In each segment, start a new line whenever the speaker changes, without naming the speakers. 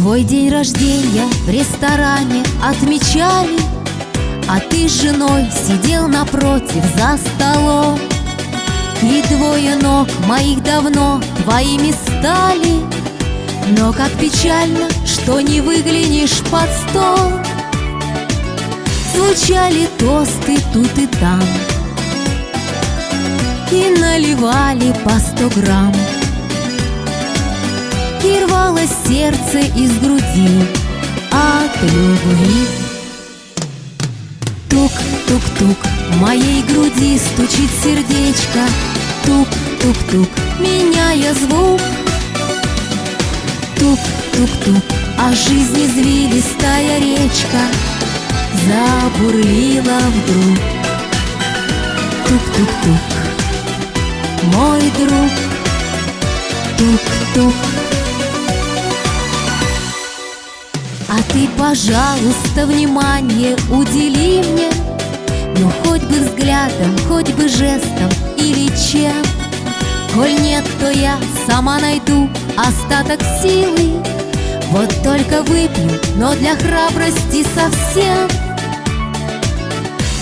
Твой день рождения в ресторане отмечали А ты с женой сидел напротив за столом. И двое ног моих давно твоими стали Но как печально, что не выглянешь под стол. Звучали тосты тут и там И наливали по сто грамм И рвалось сердце из груди. От любви. Тук-тук-тук, в моей груди стучит сердечко. Тук-тук-тук, меняя звук. Тук-тук-тук, а жизнь извилистая речка Забурлила вдруг. Тук-тук-тук, мой друг. Тук-тук А ты, пожалуйста, внимание удели мне. Ну, хоть бы взглядом, хоть бы жестом или чем. Коль нет, то я сама найду остаток силы. Вот только выпью, но для храбрости совсем.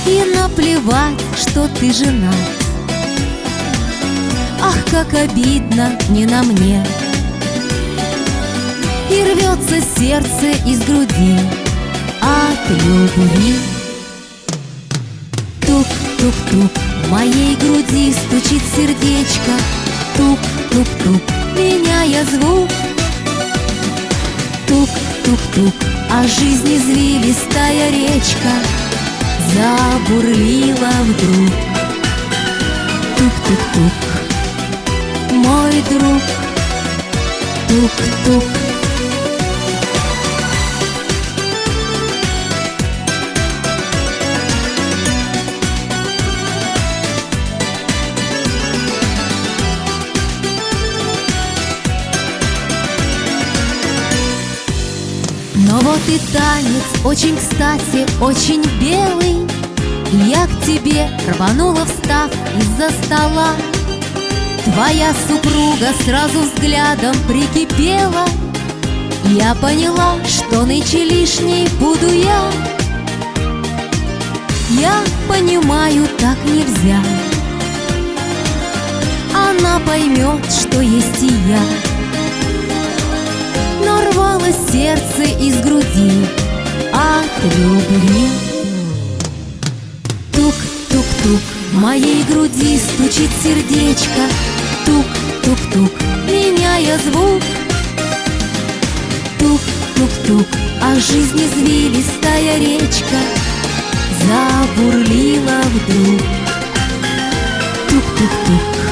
И наплевать, что ты женат Ах, как обидно не на мне И рвется сердце из груди. От любви. Тук-тук-тук, в моей груди стучит сердечко. Тук-тук-тук, меняя звук. Тук-тук-тук, а жизнь извилистая речка Забурлила вдруг. Тук-тук-тук, мой друг. Тук-тук Но вот и танец очень кстати, очень белый. И я к тебе рванула, встав из-за стола. Твоя супруга сразу взглядом прикипела. Я поняла, что нынче лишней буду я. Я понимаю, так нельзя. Она поймет, что есть и я сердце из груди от любви. Тук-тук-тук, в моей груди стучит сердечко, Тук-тук-тук, меняя звук. Тук-тук-тук, а жизнь извилистая речка Забурлила вдруг. Тук-тук-тук,